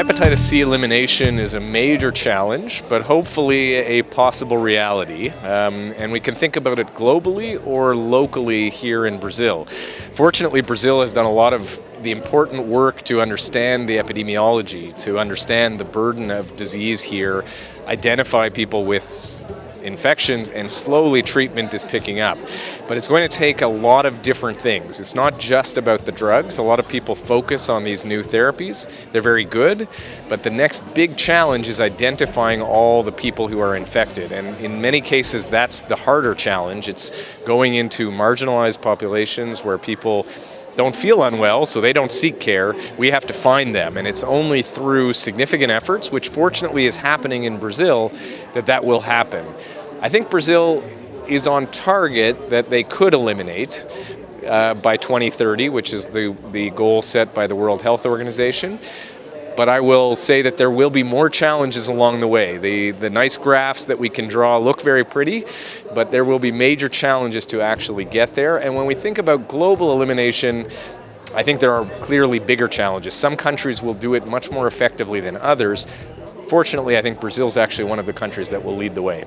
hepatitis C elimination is a major challenge, but hopefully a possible reality. Um, and we can think about it globally or locally here in Brazil. Fortunately, Brazil has done a lot of the important work to understand the epidemiology, to understand the burden of disease here, identify people with infections and slowly treatment is picking up. But it's going to take a lot of different things. It's not just about the drugs. A lot of people focus on these new therapies. They're very good, but the next big challenge is identifying all the people who are infected. And in many cases, that's the harder challenge. It's going into marginalized populations where people don't feel unwell, so they don't seek care. We have to find them, and it's only through significant efforts, which fortunately is happening in Brazil, that that will happen. I think Brazil is on target that they could eliminate uh, by 2030, which is the, the goal set by the World Health Organization. But I will say that there will be more challenges along the way. The, the nice graphs that we can draw look very pretty, but there will be major challenges to actually get there. And when we think about global elimination, I think there are clearly bigger challenges. Some countries will do it much more effectively than others. Fortunately, I think Brazil is actually one of the countries that will lead the way.